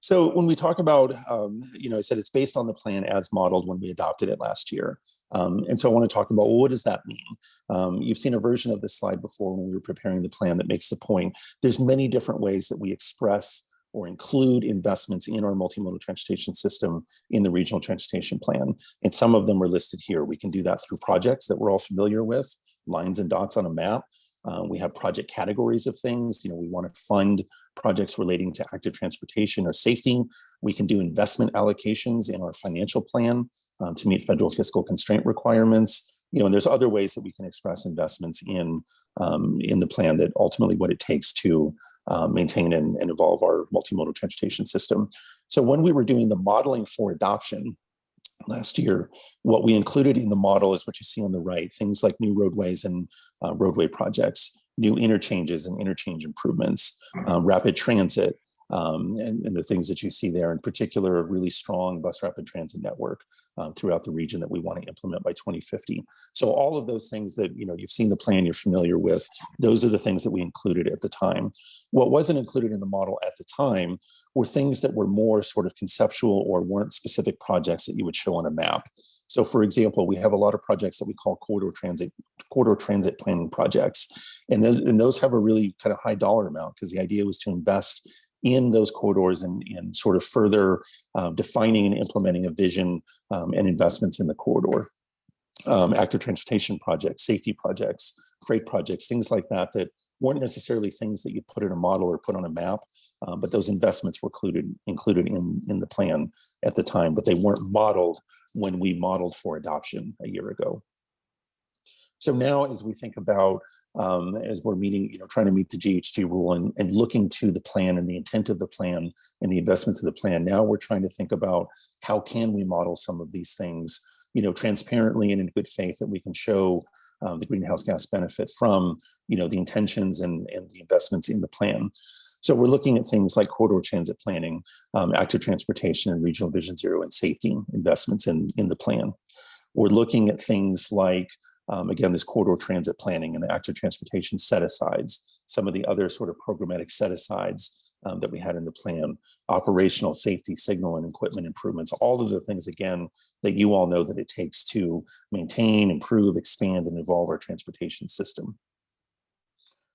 S10: So when we talk about, um, you know, I said it's based on the plan as modeled when we adopted it last year. Um, and so I want to talk about, well, what does that mean? Um, you've seen a version of this slide before when we were preparing the plan that makes the point. There's many different ways that we express or include investments in our multimodal transportation system in the regional transportation plan. And some of them are listed here. We can do that through projects that we're all familiar with, lines and dots on a map. Uh, we have project categories of things. You know, we want to fund projects relating to active transportation or safety. We can do investment allocations in our financial plan um, to meet federal fiscal constraint requirements. You know, and there's other ways that we can express investments in um, in the plan that ultimately what it takes to uh, maintain and, and evolve our multimodal transportation system. So when we were doing the modeling for adoption, last year. What we included in the model is what you see on the right, things like new roadways and uh, roadway projects, new interchanges and interchange improvements, uh, rapid transit, um, and, and the things that you see there, in particular, a really strong bus rapid transit network um, throughout the region that we want to implement by 2050. So all of those things that, you know, you've seen the plan, you're familiar with, those are the things that we included at the time. What wasn't included in the model at the time were things that were more sort of conceptual or weren't specific projects that you would show on a map. So for example, we have a lot of projects that we call corridor transit, corridor transit planning projects. And those, and those have a really kind of high dollar amount because the idea was to invest in those corridors and, and sort of further uh, defining and implementing a vision um, and investments in the corridor. Um, active transportation projects, safety projects, freight projects, things like that, that weren't necessarily things that you put in a model or put on a map, uh, but those investments were included, included in, in the plan at the time, but they weren't modeled when we modeled for adoption a year ago. So now as we think about, um, as we're meeting, you know, trying to meet the GHG rule and, and looking to the plan and the intent of the plan and the investments of the plan, now we're trying to think about how can we model some of these things, you know, transparently and in good faith that we can show um, the greenhouse gas benefit from, you know, the intentions and, and the investments in the plan. So we're looking at things like corridor transit planning, um, active transportation and regional vision zero and safety investments in, in the plan. We're looking at things like, um, again, this corridor transit planning and the active transportation set asides, some of the other sort of programmatic set asides um, that we had in the plan, operational safety signal and equipment improvements, all of the things, again, that you all know that it takes to maintain, improve, expand, and evolve our transportation system.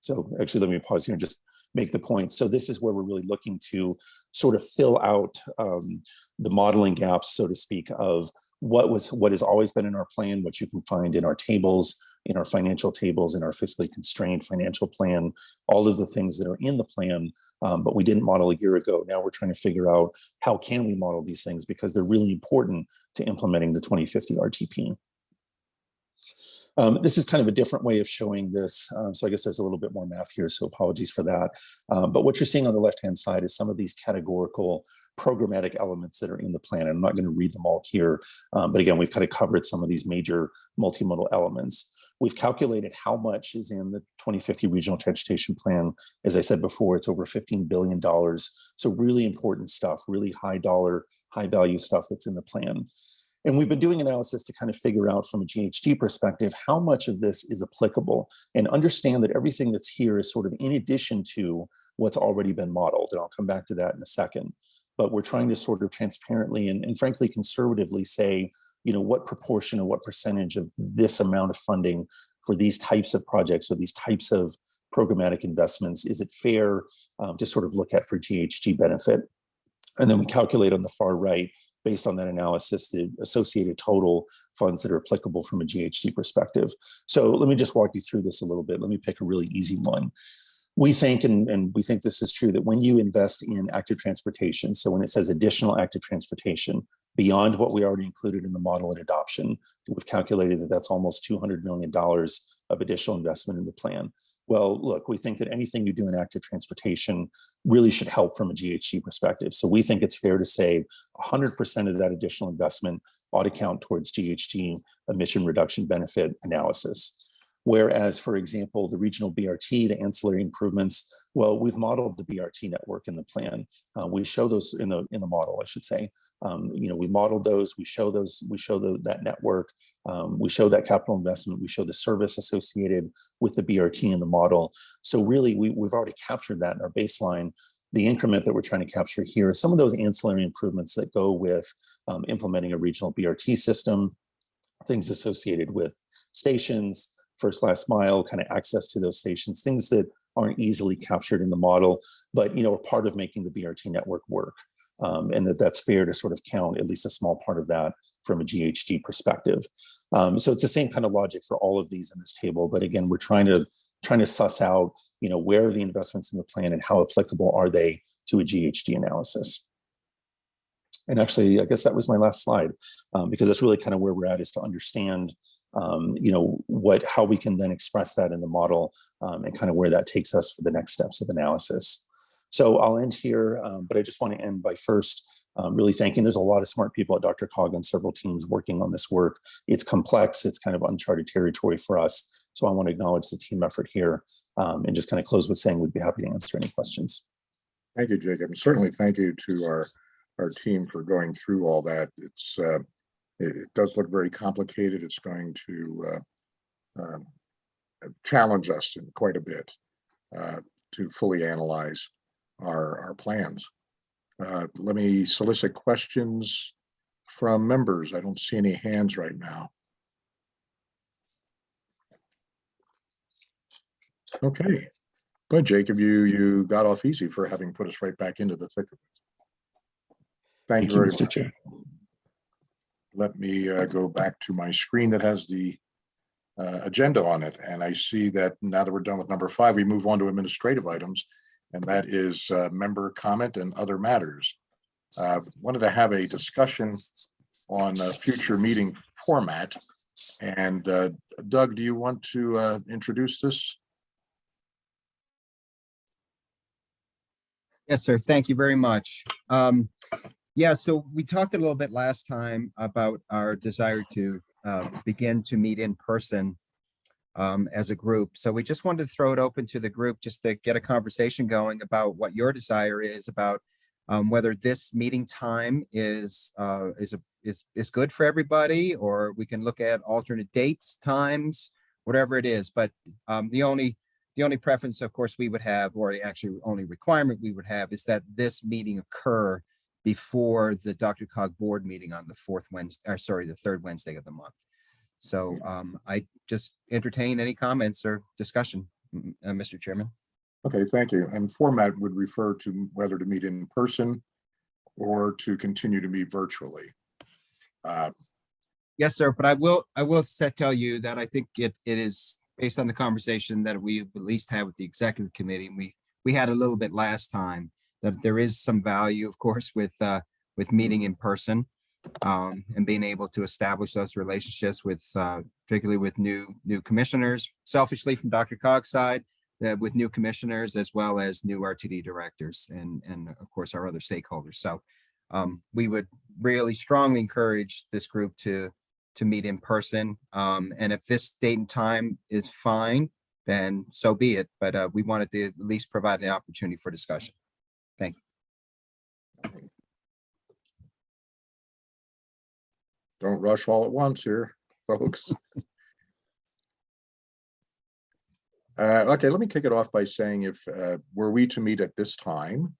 S10: So actually, let me pause here and just make the point. So this is where we're really looking to sort of fill out um, the modeling gaps, so to speak, of what was what has always been in our plan, what you can find in our tables, in our financial tables, in our fiscally constrained financial plan, all of the things that are in the plan, um, but we didn't model a year ago. Now we're trying to figure out how can we model these things because they're really important to implementing the 2050 RTP. Um, this is kind of a different way of showing this. Um, so I guess there's a little bit more math here, so apologies for that. Um, but what you're seeing on the left-hand side is some of these categorical programmatic elements that are in the plan. I'm not going to read them all here, um, but again, we've kind of covered some of these major multimodal elements. We've calculated how much is in the 2050 Regional Transportation Plan. As I said before, it's over $15 billion. So really important stuff, really high dollar, high value stuff that's in the plan. And we've been doing analysis to kind of figure out from a GHG perspective, how much of this is applicable and understand that everything that's here is sort of in addition to what's already been modeled. And I'll come back to that in a second. But we're trying to sort of transparently and, and frankly conservatively say, you know, what proportion or what percentage of this amount of funding for these types of projects or these types of programmatic investments, is it fair um, to sort of look at for GHG benefit? And then we calculate on the far right based on that analysis, the associated total funds that are applicable from a GHG perspective. So let me just walk you through this a little bit. Let me pick a really easy one. We think, and, and we think this is true, that when you invest in active transportation, so when it says additional active transportation, beyond what we already included in the model and adoption, we've calculated that that's almost $200 million of additional investment in the plan. Well, look, we think that anything you do in active transportation really should help from a GHG perspective. So we think it's fair to say 100% of that additional investment ought to count towards GHG emission reduction benefit analysis. Whereas, for example, the regional BRT, the ancillary improvements, well, we've modeled the BRT network in the plan. Uh, we show those in the in the model, I should say. Um, you know, we modeled those, we show those, we show the, that network, um, we show that capital investment, we show the service associated with the BRT in the model. So really, we, we've already captured that in our baseline. The increment that we're trying to capture here is some of those ancillary improvements that go with um, implementing a regional BRT system, things associated with stations, first last mile, kind of access to those stations, things that aren't easily captured in the model, but you know, are part of making the BRT network work. Um, and that that's fair to sort of count at least a small part of that from a GHG perspective. Um, so it's the same kind of logic for all of these in this table, but again, we're trying to trying to suss out, you know, where are the investments in the plan and how applicable are they to a GHG analysis. And actually, I guess that was my last slide, um, because that's really kind of where we're at is to understand, um, you know, what how we can then express that in the model um, and kind of where that takes us for the next steps of analysis. So I'll end here, um, but I just want to end by first um, really thanking. There's a lot of smart people at DRCOG and several teams working on this work. It's complex. It's kind of uncharted territory for us. So I want to acknowledge the team effort here um, and just kind of close with saying we'd be happy to answer any questions.
S1: Thank you, Jacob. And certainly thank you to our, our team for going through all that. It's, uh, it, it does look very complicated. It's going to uh, um, challenge us in quite a bit uh, to fully analyze our, our plans. Uh, Let me solicit questions from members. I don't see any hands right now. Okay, but Jacob, you, you got off easy for having put us right back into the thick of it. Thank you very
S10: Mr.
S1: much.
S10: Chair.
S1: Let me uh, go back to my screen that has the uh, agenda on it. And I see that now that we're done with number five, we move on to administrative items. And that is uh, member comment and other matters. Uh, Wanted to have a discussion on future meeting format. And uh, Doug, do you want to uh, introduce this?
S6: Yes, sir. Thank you very much. Um, yeah, so we talked a little bit last time about our desire to uh, begin to meet in person um, as a group. So we just wanted to throw it open to the group just to get a conversation going about what your desire is about um, whether this meeting time is uh, is a is is good for everybody, or we can look at alternate dates, times, whatever it is. But um, the only the only preference, of course, we would have, or actually only requirement we would have is that this meeting occur before the DRCOG board meeting on the fourth Wednesday, or sorry, the third Wednesday of the month. So um, I just entertain any comments or discussion, uh, Mr. Chairman.
S1: Okay, thank you. And format would refer to whether to meet in person or to continue to meet virtually. Uh,
S6: Yes, sir, but I will, I will set, tell you that I think it, it is based on the conversation that we at least had with the executive committee, and we, we had a little bit last time, that there is some value, of course, with, uh, with meeting in person. Um, and being able to establish those relationships with, uh, particularly with new, new commissioners, selfishly from DRCOG's side, uh, with new commissioners as well as new RTD directors and, and of course, our other stakeholders. So, um, we would really strongly encourage this group to, to meet in person. Um, and if this date and time is fine, then so be it. But, uh, we wanted to at least provide an opportunity for discussion.
S1: Don't rush all at once here, folks. Uh, okay, let me kick it off by saying if, uh, were we to meet at this time,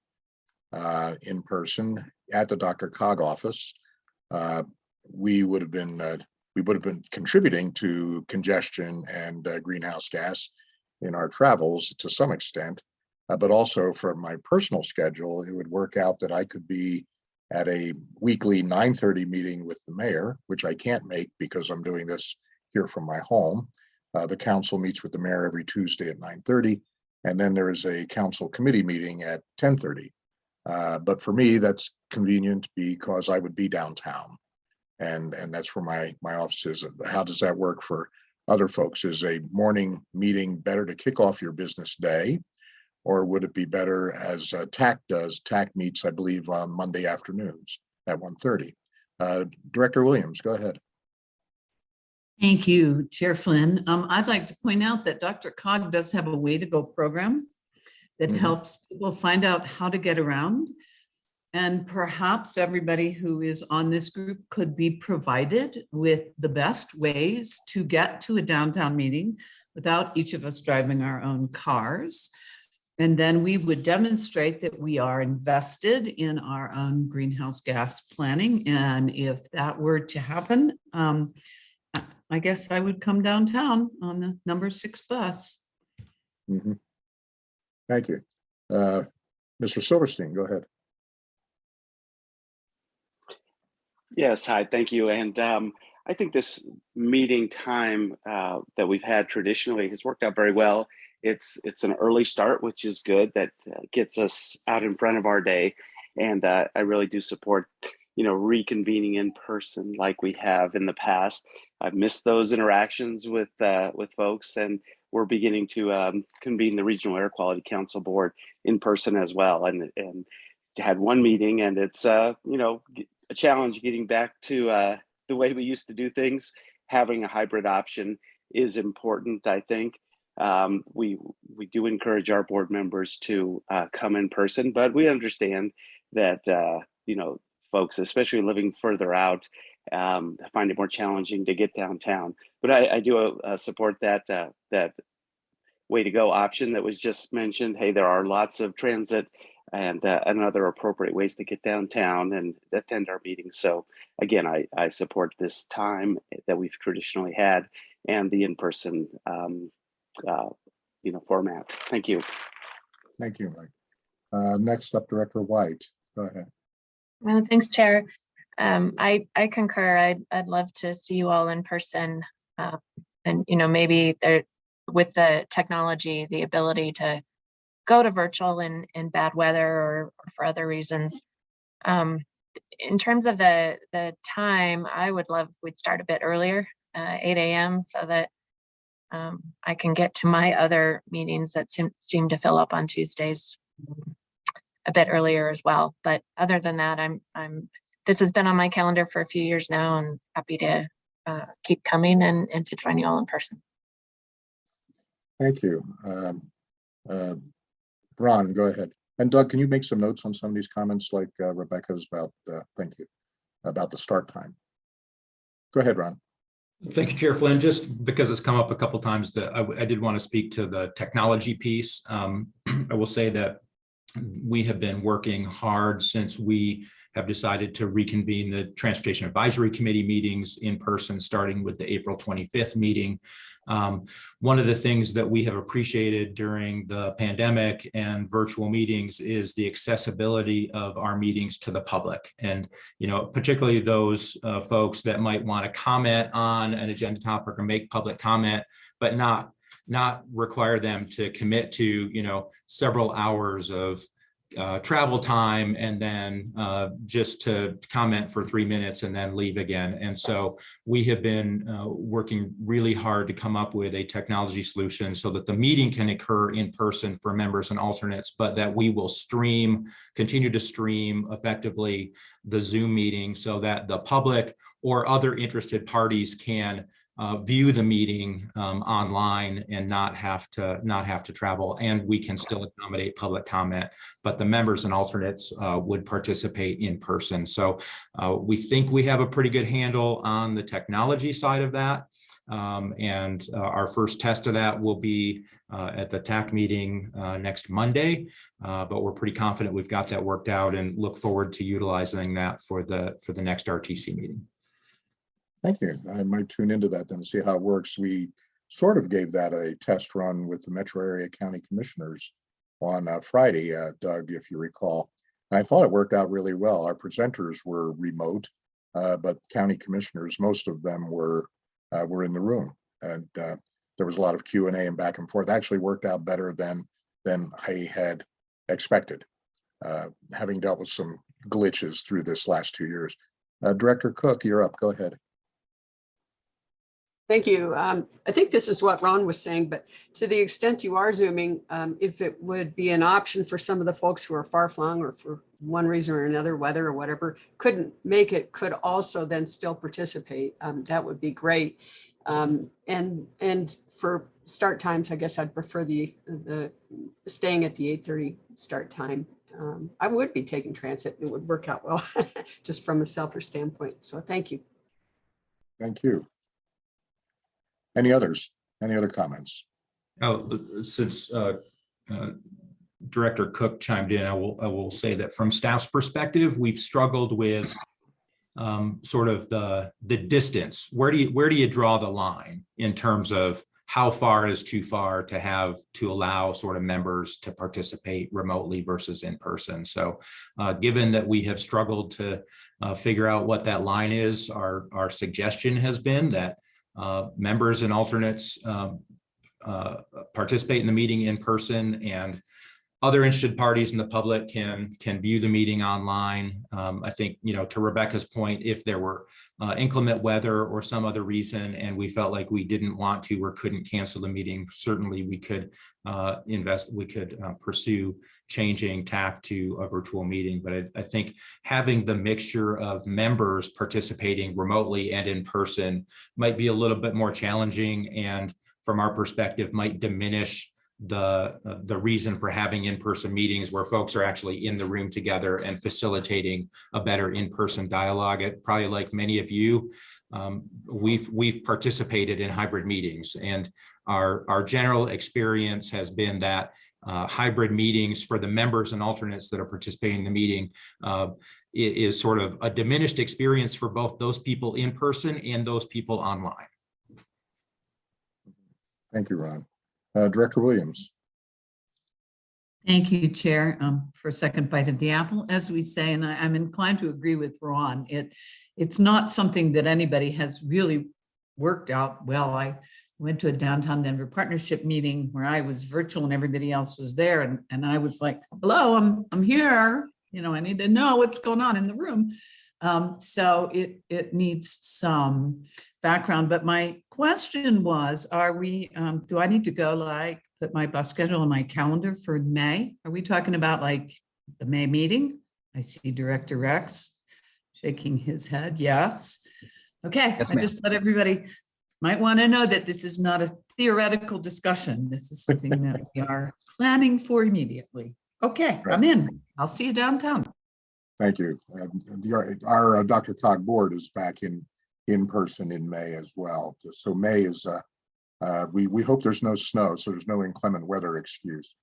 S1: uh, in person at the DRCOG office, uh, we would have been, uh, we would have been contributing to congestion and uh, greenhouse gas in our travels to some extent. Uh, but also from my personal schedule, it would work out that I could be at a weekly 9:30 meeting with the mayor, which I can't make because I'm doing this here from my home. Uh, the council meets with the mayor every Tuesday at 9:30, and then there is a council committee meeting at 10:30. Uh, but for me, that's convenient because I would be downtown. And, and that's where my, my office is. How does that work for other folks? Is a morning meeting better to kick off your business day? Or would it be better as uh, TAC does? TAC meets, I believe, on Monday afternoons at 1:30. Uh, Director Williams, go ahead.
S9: Thank you, Chair Flynn. Um, I'd like to point out that DRCOG does have a way to go program that
S1: Mhm.
S9: helps people find out how to get around. And perhaps everybody who is on this group could be provided with the best ways to get to a downtown meeting without each of us driving our own cars. And then we would demonstrate that we are invested in our own greenhouse gas planning. And if that were to happen, um, I- I guess I would come downtown on the number six bus.
S1: Mhm. Thank you. Uh, Mr. Silverstein, go ahead.
S5: Yes, hi, thank you. And um, I think this meeting time uh, that we've had traditionally has worked out very well. It's it's an early start, which is good. That uh, gets us out in front of our day, and uh, I really do support, you know, reconvening in person like we have in the past. I've missed those interactions with uh, with folks, and we're beginning to um, convene the Regional Air Quality Council Board in person as well. And and had one meeting, and it's uh, you know a challenge getting back to uh, the way we used to do things. Having a hybrid option is important, I think. Um, we we do encourage our board members to uh, come in person, but we understand that uh, you know folks, especially living further out, um, find it more challenging to get downtown. But I, I do uh, support that uh, that way to go option that was just mentioned. Hey, there are lots of transit and uh, and other appropriate ways to get downtown and attend our meetings. So again, I, I support this time that we've traditionally had and the in-person um, uh, you know format. Thank you.
S1: Thank you, Mike. Uh, Next up, Director White, go ahead.
S11: Well, thanks, Chair. Um, I, I concur. I'd, I'd love to see you all in person. uh, And, you know, maybe there, with the technology, the ability to go to virtual in, in bad weather or or for other reasons. Um, In terms of the, the time, I would love, we'd start a bit earlier, uh, eight AM, so that um, I can get to my other meetings that seem, seem to fill up on Tuesdays um, a bit earlier as well. But other than that, I'm, I'm, this has been on my calendar for a few years now and happy to uh, keep coming and, and to join you all in person.
S1: Thank you. Um, uh, Ron, go ahead. And Doug, can you make some notes on some of these comments like uh, Rebecca's about, uh, thank you, about the start time? Go ahead, Ron.
S12: Thank you, Chair Flynn. Just because it's come up a couple times that I, I did want to speak to the technology piece. Um, I will say that we have been working hard since we have decided to reconvene the Transportation Advisory Committee meetings in person, starting with the April 25th meeting. Um, one of the things that we have appreciated during the pandemic and virtual meetings is the accessibility of our meetings to the public. And, you know, particularly those uh, folks that might want to comment on an agenda topic or make public comment, but not not require them to commit to, you know, several hours of uh, travel time and then uh, just to comment for three minutes and then leave again. And so we have been uh, working really hard to come up with a technology solution so that the meeting can occur in person for members and alternates, but that we will stream, continue to stream effectively the Zoom meeting so that the public or other interested parties can uh, view the meeting um, online and not have to not have to travel. And we can still accommodate public comment but the members and alternates uh, would participate in person. So uh, we think we have a pretty good handle on the technology side of that. Um, and uh, our first test of that will be uh, at the TAC meeting uh, next Monday, but we're pretty confident we've got that worked out and look forward to utilizing that for the for the next RTC meeting.
S1: Thank you. I might tune into that then and see how it works. We sort of gave that a test run with the Metro Area County Commissioners on uh, Friday, uh, Doug, if you recall. And I thought it worked out really well. Our presenters were remote, uh, but county commissioners, most of them were uh, were in the room, and uh, there was a lot of Q and A and back and forth. Actually, worked out better than than I had expected, uh, having dealt with some glitches through this last two years. Director Cook, you're up. Go ahead.
S7: Thank you. Um, I think this is what Ron was saying, but to the extent you are zooming, um, if it would be an option for some of the folks who are far flung or for one reason or another, weather or whatever, couldn't make it, could also then still participate, um, that would be great. Um, and, and for start times, I guess I'd prefer the, the staying at the eight thirty start time. Um, I would be taking transit. It would work out well, just from a selfish standpoint. So thank you.
S1: Thank you. Any others? Any other comments?
S12: Oh, since uh, uh, Director Cook chimed in, I will, I will say that from staff's perspective, we've struggled with um, sort of the, the distance. Where do you, where do you draw the line in terms of how far is too far to have, to allow sort of members to participate remotely versus in person? So uh, given that we have struggled to uh, figure out what that line is, our, our suggestion has been that members and alternates um, uh, participate in the meeting in person and other interested parties in the public can can view the meeting online. Um, I think, you know, to Rebecca's point, if there were uh, inclement weather or some other reason and we felt like we didn't want to or couldn't cancel the meeting, certainly we could uh, invest, we could uh, pursue changing TAP to a virtual meeting. But I, I think having the mixture of members participating remotely and in person might be a little bit more challenging and from our perspective might diminish the uh, the reason for having in-person meetings where folks are actually in the room together and facilitating a better in-person dialogue. It probably like many of you, um, we've we've participated in hybrid meetings and our our general experience has been that uh, hybrid meetings for the members and alternates that are participating in the meeting uh, is sort of a diminished experience for both those people in person and those people online.
S1: Thank you, Ron. Uh, Director Williams.
S9: Thank you, Chair, um, for a second bite of the apple, as we say, and I, I'm inclined to agree with Ron. It, it's not something that anybody has really worked out well. I went to a downtown Denver partnership meeting where I was virtual and everybody else was there, and, and I was like, hello, I'm, I'm here. You know, I need to know what's going on in the room. Um, so it, it needs some background, but my question was, are we, um, do I need to go like, put my bus schedule on my calendar for May? Are we talking about like the May meeting? I see Director Rex shaking his head, yes. Okay,
S6: Yes,
S9: I just let everybody might want to know that this is not a theoretical discussion. This is something that we are planning for immediately. Okay, I'm in. I'll see you downtown.
S1: Thank you. Um, the- Our, our uh, DRCOG board is back in, in person in May as well. So May is, uh, uh, we, we hope there's no snow, so there's no inclement weather excuse.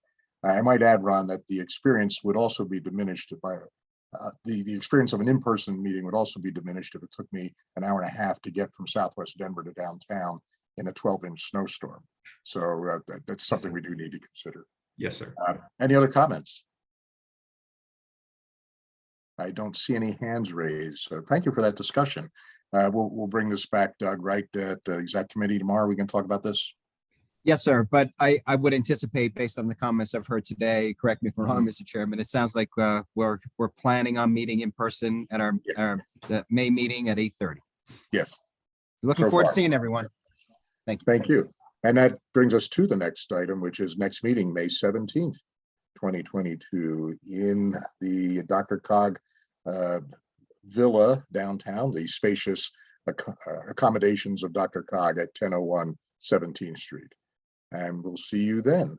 S1: I might add, Ron, that the experience would also be diminished by, uh, the, the experience of an in-person meeting would also be diminished if it took me an hour and a half to get from Southwest Denver to downtown in a 12-inch snowstorm. So uh, that, that's something we do need to consider.
S12: Yes, sir.
S1: Uh, Any other comments? I don't see any hands raised, so thank you for that discussion. Uh, We'll, we'll bring this back, Doug, right, at the exec committee tomorrow. We can talk about this.
S6: Yes, sir. But I, I would anticipate based on the comments I've heard today, correct me if I'm wrong,
S1: Mm-hmm.
S6: Mr. Chairman, it sounds like uh, we're, we're planning on meeting in person at our,
S1: Yes.
S6: our the May meeting at eight thirty.
S1: Yes,
S6: Looking
S1: So
S6: forward to
S1: far.
S6: seeing everyone. Thank you.
S1: thank you. And that brings us to the next item, which is next meeting, May seventeenth, twenty twenty-two, in the DRCOG uh, Villa downtown, the spacious ac- uh, accommodations of DRCOG at 1001 17th Street. And we'll see you then.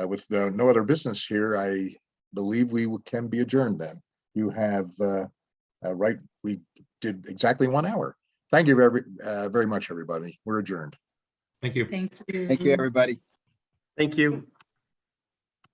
S1: Uh, With no no other business here, I believe we can be adjourned then. You have, uh, uh, right, we did exactly one hour. Thank you very, uh, very much, everybody. We're adjourned.
S12: Thank you.
S9: Thank you.
S6: Thank you, everybody.
S2: Thank you.